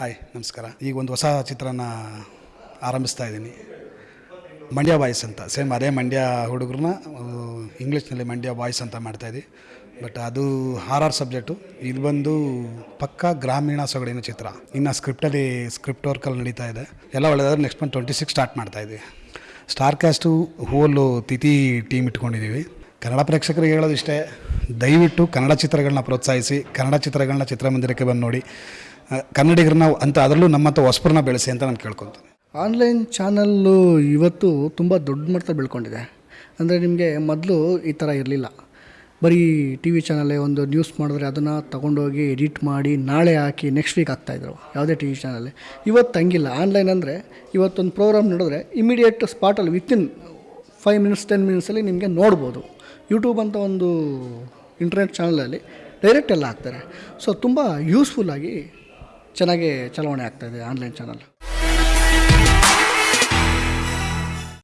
Hi, ನಮಸ್ಕಾರ. ಈಗ ಒಂದು ಹೊಸ ಚಿತ್ರನ ಆರಂಭಿಸ್ತಾ ಇದ್ದೀನಿ. ಮಂಡ್ಯ ಬಾಯ್ಸ್ ಅಂತ. ಸೇಮ್ ಅದೇ ಮಂಡ್ಯ ಹುಡುಗರನ್ನ ಇಂಗ್ಲೀಷ್ನಲ್ಲಿ ಮಂಡ್ಯ ಬಾಯ್ಸ್ ಅಂತ ಮಾಡ್ತಾಯಿದ್ವಿ ಬಟ್ ಅದು ಆರ್ ಆರ್ ಸಬ್ಜೆಕ್ಟು. ಇದು ಬಂದು ಪಕ್ಕ ಗ್ರಾಮೀಣ ಸೊಗಡಿನ ಚಿತ್ರ. ಇನ್ನು ಸ್ಕ್ರಿಪ್ಟಲ್ಲಿ, ಸ್ಕ್ರಿಪ್ಟ್ ವರ್ಕಲ್ಲಿ ನಡೀತಾ ಇದೆ. ಎಲ್ಲ ಒಳ್ಳೆದಾದ್ರೆ next month twenty six start ಮಾಡ್ತಾಯಿದ್ವಿ star cast whole Thithi team ಇಟ್ಕೊಂಡಿದ್ದೀವಿ. ಕನ್ನಡ ಪ್ರೇಕ್ಷಕರಿಗೆ ಹೇಳೋದು ಇಷ್ಟೇ ದಯವಿಟ್ಟು ಕನ್ನಡ ಚಿತ್ರಗಳನ್ನ ಪ್ರೋತ್ಸಾಹಿಸಿ, ಕನ್ನಡ ಚಿತ್ರಗಳನ್ನ ಚಿತ್ರಮಂದಿರಕ್ಕೆ ಬಂದು ನೋಡಿ. ಕನ್ನಡಿಗರನ್ನ ಅಂತ ಅದರಲ್ಲೂ ನಮ್ಮಂಥ ಹೊಸಬ್ರನ್ನ ಬೆಳೆಸಿ ಅಂತ ನಾನು ಕೇಳ್ಕೊತೀನಿ. ಆನ್ಲೈನ್ ಚಾನಲ್ಲು ಇವತ್ತು ತುಂಬ ದೊಡ್ಡ ಮಟ್ಟ ಬೆಳ್ಕೊಂಡಿದೆ. ಅಂದರೆ ನಿಮಗೆ ಮೊದಲು ಈ ಥರ ಇರಲಿಲ್ಲ. ಬರೀ ಟಿ ವಿ ಚಾನಲ್ಲೇ ಒಂದು ನ್ಯೂಸ್ ಮಾಡಿದ್ರೆ ಅದನ್ನು ತೊಗೊಂಡೋಗಿ ಎಡಿಟ್ ಮಾಡಿ ನಾಳೆ ಹಾಕಿ ನೆಕ್ಸ್ಟ್ ವೀಕ್ ಆಗ್ತಾಯಿದ್ರು ಯಾವುದೇ ಟಿ ವಿ ಚಾನಲ್ಲಿ ಇವತ್ತು ಹಂಗಿಲ್ಲ. ಆನ್ಲೈನ್ ಅಂದರೆ ಇವತ್ತೊಂದು ಪ್ರೋಗ್ರಾಮ್ ನೋಡಿದ್ರೆ ಇಮಿಡಿಯೇಟ್ ಸ್ಪಾಟಲ್ಲಿ ವಿತಿನ್ ಫೈವ್ ಮಿನಿಟ್ಸ್ ಟೆನ್ ಮಿನಿಟ್ಸಲ್ಲಿ ನಿಮಗೆ ನೋಡ್ಬೋದು. ಯೂಟ್ಯೂಬ್ ಅಂತ ಒಂದು ಇಂಟರ್ನೆಟ್ ಚಾನಲಲ್ಲಿ ಡೈರೆಕ್ಟ್ ಎಲ್ಲ ಹಾಕ್ತಾರೆ. ಸೊ ತುಂಬ ಯೂಸ್ಫುಲ್ಲಾಗಿ ಚೆನ್ನಾಗಿ ಚಲಾವಣೆ ಆಗ್ತಾಯಿದೆ ಆನ್ಲೈನ್ ಚಾನಲ್.